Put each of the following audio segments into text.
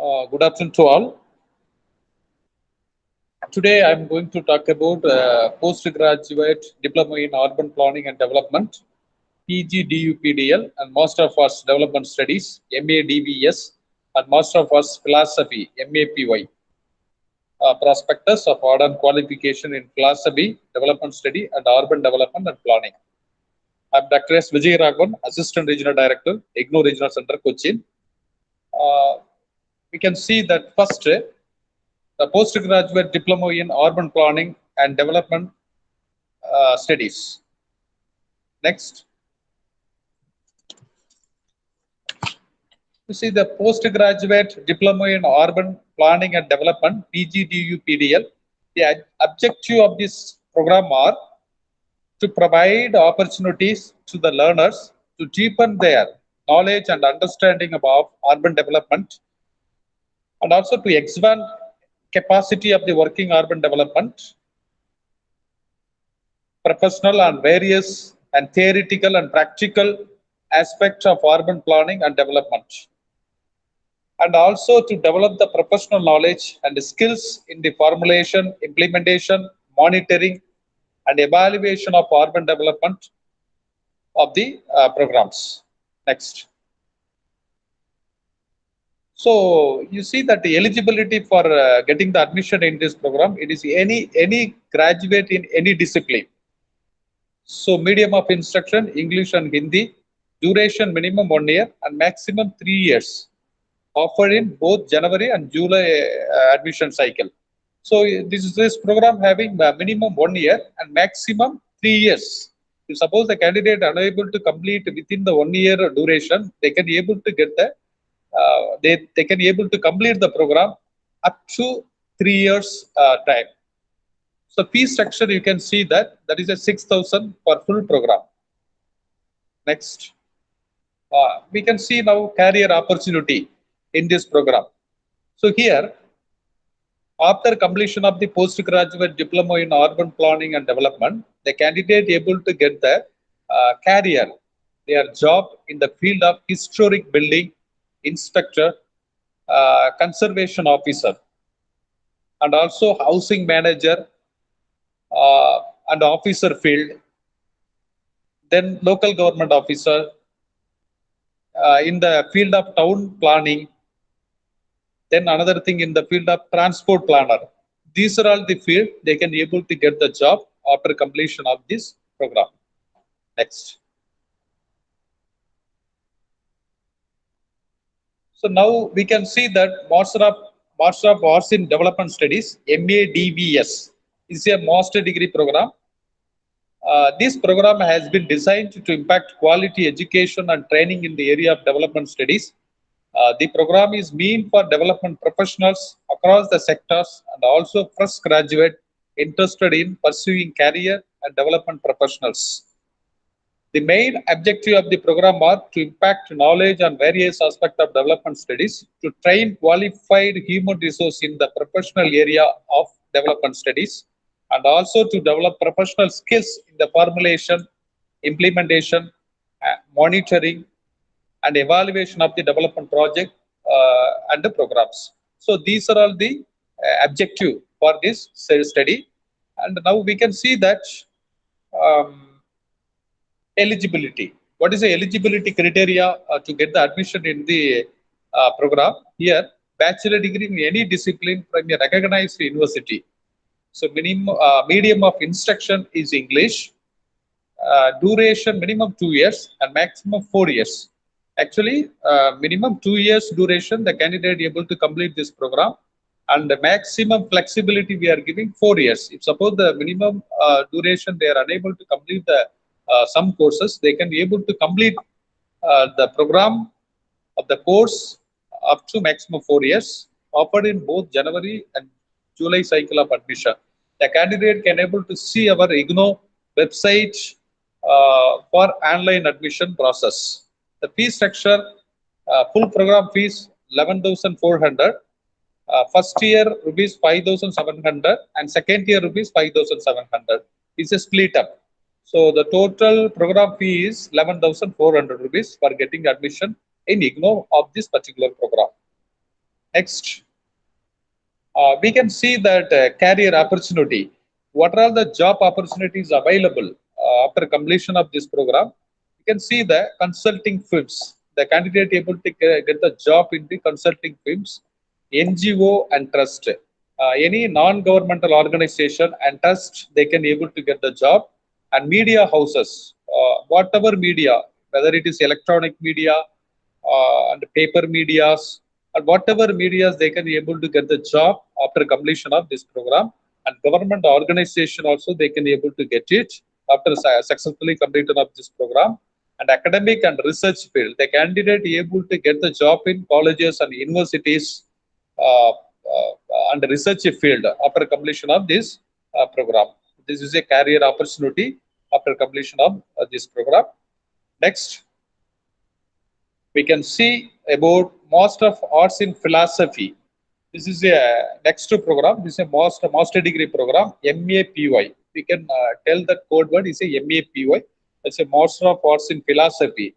Uh, good afternoon to all. Today I'm going to talk about uh, postgraduate diploma in urban planning and development, PGDUPDL, and Master of Arts Development Studies, MADVS, and Master of Arts Philosophy, MAPY. Uh, prospectus of order qualification in philosophy, development study, and urban development and planning. I'm Dr. S. Vijay Raghavan, Assistant Regional Director, IGNOU Regional Center, Cochin. Uh, we can see that first, the postgraduate diploma in urban planning and development uh, studies. Next. You see the postgraduate diploma in urban planning and development, PGDU-PDL. The objective of this program are to provide opportunities to the learners to deepen their knowledge and understanding about urban development and also to expand capacity of the working urban development professional and various and theoretical and practical aspects of urban planning and development. And also to develop the professional knowledge and skills in the formulation implementation monitoring and evaluation of urban development of the uh, programs. Next so you see that the eligibility for uh, getting the admission in this program, it is any any graduate in any discipline. So medium of instruction, English and Hindi, duration minimum one year and maximum three years, offered in both January and July uh, admission cycle. So this is this program having uh, minimum one year and maximum three years. If suppose the candidate unable to complete within the one year duration, they can be able to get the they, they can able to complete the program up to three years uh, time. So fee structure, you can see that that is a 6,000 for full program. Next. Uh, we can see now career opportunity in this program. So here, after completion of the postgraduate diploma in urban planning and development, the candidate able to get the uh, career, their job in the field of historic building inspector, uh, conservation officer, and also housing manager uh, and officer field, then local government officer, uh, in the field of town planning, then another thing in the field of transport planner. These are all the field they can able to get the job after completion of this program. Next. So now we can see that Master of Arts in Development Studies (MADVS) is a master degree program. Uh, this program has been designed to impact quality education and training in the area of development studies. Uh, the program is meant for development professionals across the sectors and also fresh graduate interested in pursuing career and development professionals. The main objective of the program are to impact knowledge on various aspects of development studies, to train qualified human resource in the professional area of development studies, and also to develop professional skills in the formulation, implementation, uh, monitoring, and evaluation of the development project uh, and the programs. So these are all the uh, objective for this study. And now we can see that um, eligibility. What is the eligibility criteria uh, to get the admission in the uh, program? Here, bachelor degree in any discipline from a recognized university. So minimum uh, medium of instruction is English. Uh, duration minimum two years and maximum four years. Actually, uh, minimum two years duration the candidate able to complete this program and the maximum flexibility we are giving four years. If suppose the minimum uh, duration they are unable to complete the some courses, they can be able to complete uh, the program of the course up to maximum four years, offered in both January and July cycle of admission. The candidate can able to see our IGNOU website uh, for online admission process. The fee structure, uh, full program fees 11,400. Uh, first year rupees 5,700 and second year rupees 5,700 is a split up. So the total program fee is 11,400 rupees for getting admission in IGNOU of this particular program. Next, uh, we can see that uh, career opportunity. What are the job opportunities available uh, after completion of this program? You can see the consulting firms. The candidate able to get the job in the consulting firms, NGO and trust. Uh, any non-governmental organization and trust, they can able to get the job. And media houses, uh, whatever media, whether it is electronic media uh, and paper medias, and whatever medias they can be able to get the job after completion of this program. And government organization also they can be able to get it after successfully completion of this program. And academic and research field the candidate able to get the job in colleges and universities uh, uh, and research field after completion of this uh, program this is a career opportunity after completion of uh, this program next we can see about Master of Arts in Philosophy. This is a next program. This is a master master degree program, MAPY. We can uh, tell that code word is a MAPY. It's a Master of Arts in Philosophy.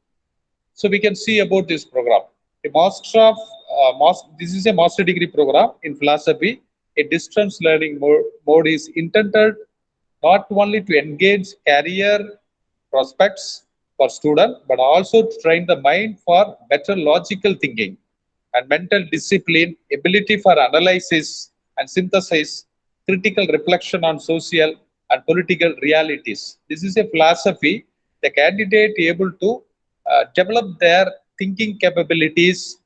So we can see about this program. The Master of uh, master, this is a master degree program in philosophy. A distance learning mode, mode is intended not only to engage career prospects for student, but also to train the mind for better logical thinking and mental discipline, ability for analysis and synthesis, critical reflection on social and political realities. This is a philosophy the candidate able to uh, develop their thinking capabilities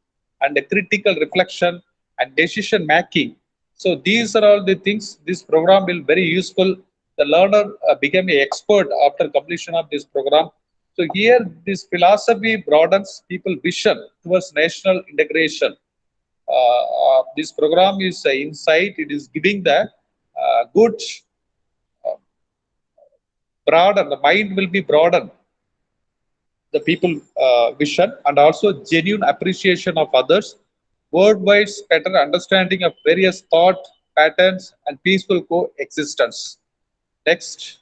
and the critical reflection and decision making. So these are all the things this program will very useful. The learner uh, become an expert after completion of this program so here, this philosophy broadens people's vision towards national integration. Uh, uh, this program is uh, insight. It is giving the uh, good uh, broaden. The mind will be broadened. The people vision and also genuine appreciation of others. Worldwide better understanding of various thought patterns and peaceful coexistence. Next.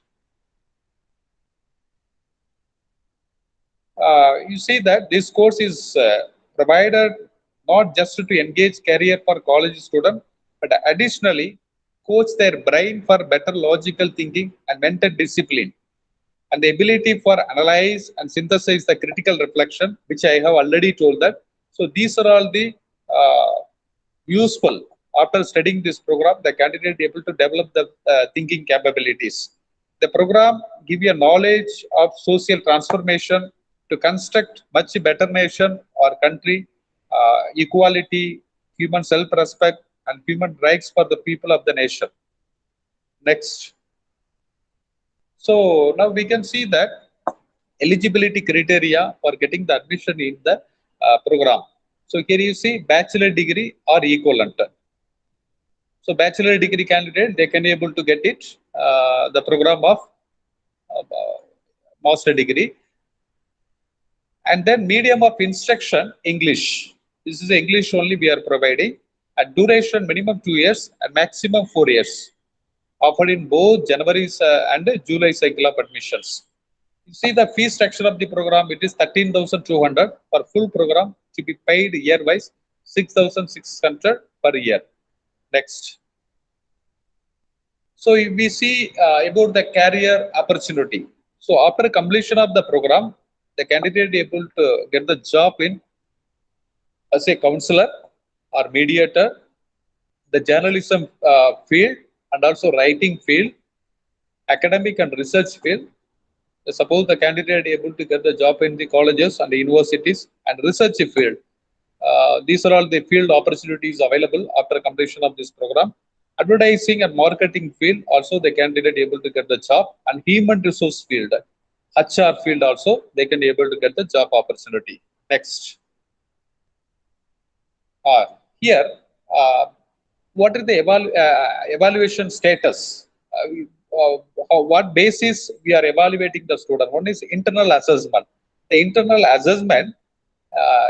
uh, you see that this course is uh, provided not just to engage career for college student, but additionally coach their brain for better logical thinking and mental discipline and the ability for analyze and synthesize the critical reflection, which I have already told that. So these are all the uh, useful after studying this program, the candidate able to develop the uh, thinking capabilities. The program give you a knowledge of social transformation to construct much better nation or country, uh, equality, human self-respect, and human rights for the people of the nation. Next. So now we can see that eligibility criteria for getting the admission in the uh, program. So here you see bachelor degree or equivalent. So bachelor degree candidate, they can be able to get it, uh, the program of uh, master degree. And then medium of instruction english. This is english only we are providing. At duration minimum two years and maximum four years. Offered in both january uh, and july cycle of admissions. You see the fee structure of the program it is 13200 for full program to be paid year wise 6600 per year next so we see uh, about the career opportunity so after completion of the program the candidate able to get the job in as a counselor or mediator, the journalism uh, field and also writing field, academic and research field. Suppose the candidate able to get the job in the colleges and the universities and research field. Uh, these are all the field opportunities available after completion of this program. Advertising and marketing field, also the candidate able to get the job and human resource field HR field also, they can be able to get the job opportunity. Next. Uh, here, uh, what is the evalu uh, evaluation status? Uh, uh, what basis we are evaluating the student? One is internal assessment. The internal assessment, uh,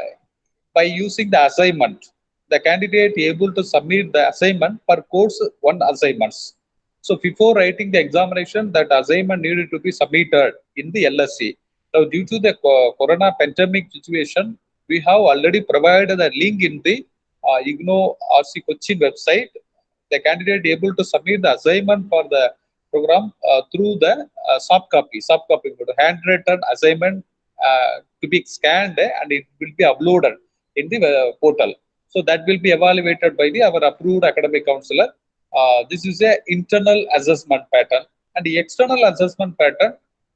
by using the assignment, the candidate able to submit the assignment per course one assignments. So before writing the examination, that assignment needed to be submitted in the LSC. Now, due to the corona pandemic situation, we have already provided a link in the uh, IGNOU RC Cochin website, the candidate able to submit the assignment for the program uh, through the uh, soft copy, soft copy, handwritten assignment uh, to be scanned and it will be uploaded in the uh, portal. So that will be evaluated by the our approved academic counselor. Uh, this is a internal assessment pattern and the external assessment pattern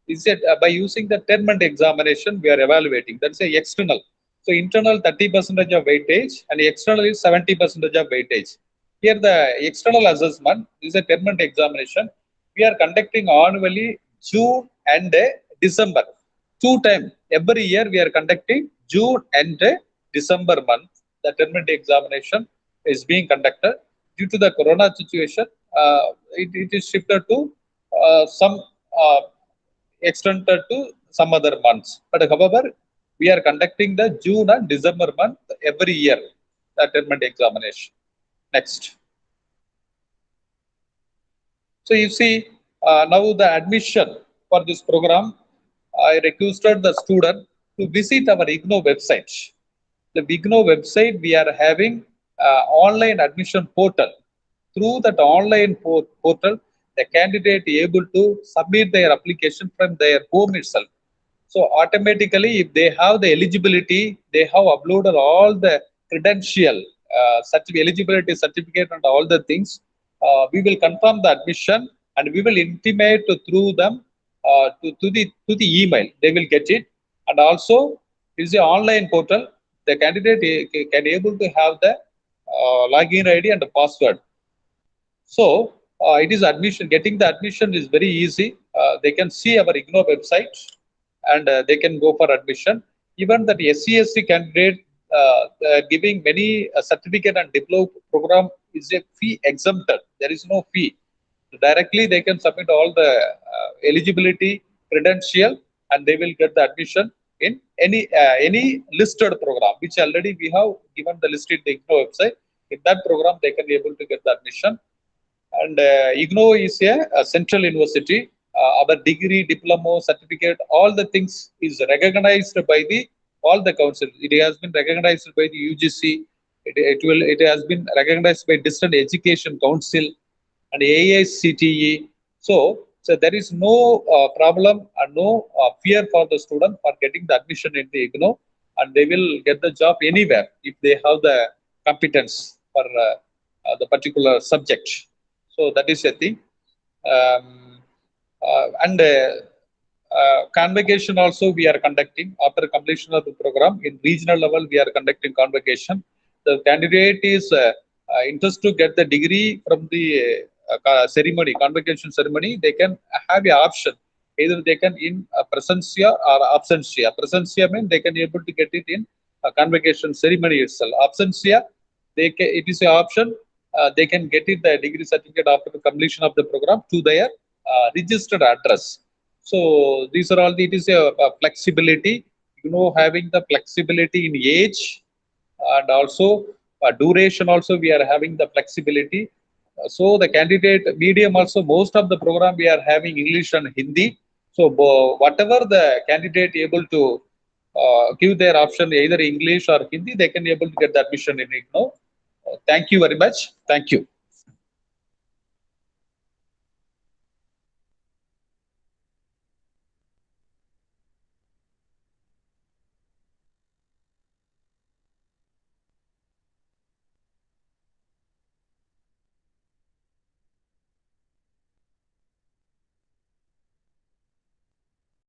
is it uh, by using the 10 month examination we are evaluating. That's a external. So internal 30 percentage of weightage and external is 70 percentage of weightage. Here the external assessment is a 10 month examination. We are conducting annually June and December. Two times every year we are conducting June and December month. The 10 month examination is being conducted. Due to the corona situation, uh, it, it is shifted to uh, some uh, extended to some other months. But however, we are conducting the June and December month every year, the 10 month examination. Next. So you see, uh, now the admission for this program, I requested the student to visit our IGNOU website. The IGNOU website, we are having uh, online admission portal. Through that online portal, the candidate is able to submit their application from their home itself. So automatically, if they have the eligibility, they have uploaded all the credential, such uh, eligibility certificate and all the things. Uh, we will confirm the admission and we will intimate through them uh, to, to the to the email. They will get it. And also, is the online portal. The candidate can able to have the uh, login ID and the password. So uh, it is admission getting the admission is very easy. Uh, they can see our ignou website and uh, they can go for admission. Even that scc candidate uh, giving many uh, certificate and diploma program is a fee exempted. There is no fee. Directly they can submit all the eligibility credential and they will get the admission in any any listed program which already we have given the list in the ignou website in that program they can be able to get the admission and uh, IGNOU is a, a central university. Uh, our degree, diploma, certificate, all the things is recognized by the all the council. It has been recognized by the UGC. It, it will. It has been recognized by Distant Education Council and AICTE. So, so there is no uh, problem and no uh, fear for the student for getting the admission in the IGNOU, and they will get the job anywhere if they have the competence for uh, uh, the particular subject. So that is a thing. Um, uh, and uh, convocation also we are conducting after completion of the program in regional level we are conducting convocation. The candidate is interested to get the degree from the ceremony, convocation ceremony. They can have a option either they can in uh, presencia or absentia. Presencia means they can able to get it in a convocation ceremony itself. Absentia, they can, it is an option uh, they can get it the degree certificate after the completion of the program to their uh, registered address. So these are all, it is a, a, flexibility, you know, having the flexibility in age and also uh, duration also we are having the flexibility. Uh, so the candidate medium also, most of the program we are having English and Hindi. So whatever the candidate able to uh, give their option either English or Hindi, they can able to get the admission in it. No? Thank you very much. Thank you.